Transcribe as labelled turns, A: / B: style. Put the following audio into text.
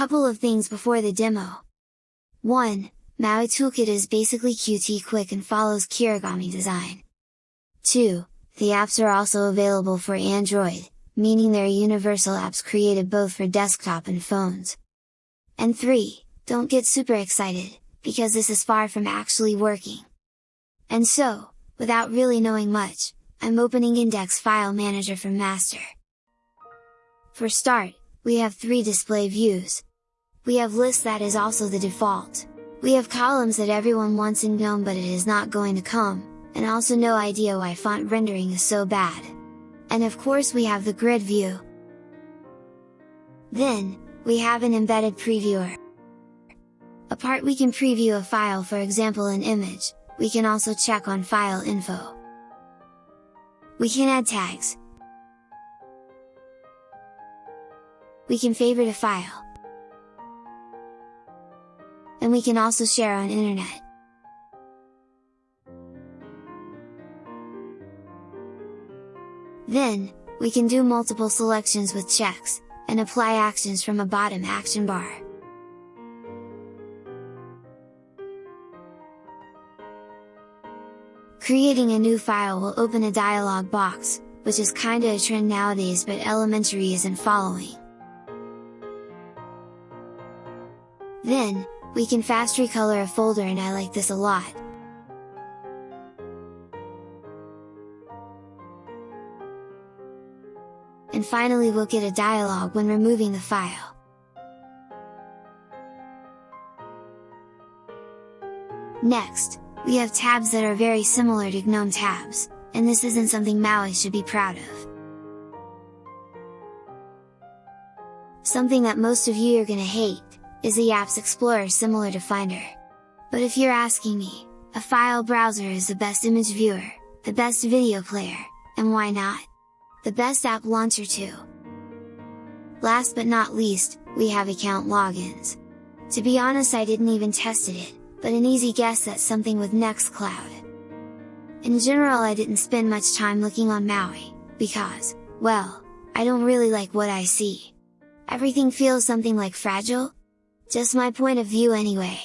A: couple of things before the demo. 1. Maui Toolkit is basically Qt quick and follows Kirigami design. 2. The apps are also available for Android, meaning they're universal apps created both for desktop and phones. And 3. Don't get super excited, because this is far from actually working. And so, without really knowing much, I'm opening Index File Manager from Master. For start, we have three display views. We have list that is also the default. We have columns that everyone wants in GNOME but it is not going to come, and also no idea why font rendering is so bad. And of course we have the grid view. Then, we have an embedded previewer. A part we can preview a file for example an image, we can also check on file info. We can add tags. We can favorite a file. And we can also share on internet. Then, we can do multiple selections with checks, and apply actions from a bottom action bar. Creating a new file will open a dialog box, which is kinda a trend nowadays but elementary isn't following. Then, we can fast recolor a folder and I like this a lot, and finally we'll get a dialog when removing the file. Next, we have tabs that are very similar to GNOME tabs, and this isn't something Maui should be proud of. Something that most of you are gonna hate, is the Apps Explorer similar to Finder. But if you're asking me, a file browser is the best image viewer, the best video player, and why not? the best app launcher too! Last but not least, we have account logins. To be honest I didn't even tested it, but an easy guess that's something with Nextcloud. In general I didn't spend much time looking on Maui, because, well, I don't really like what I see. Everything feels something like fragile? Just my point of view anyway.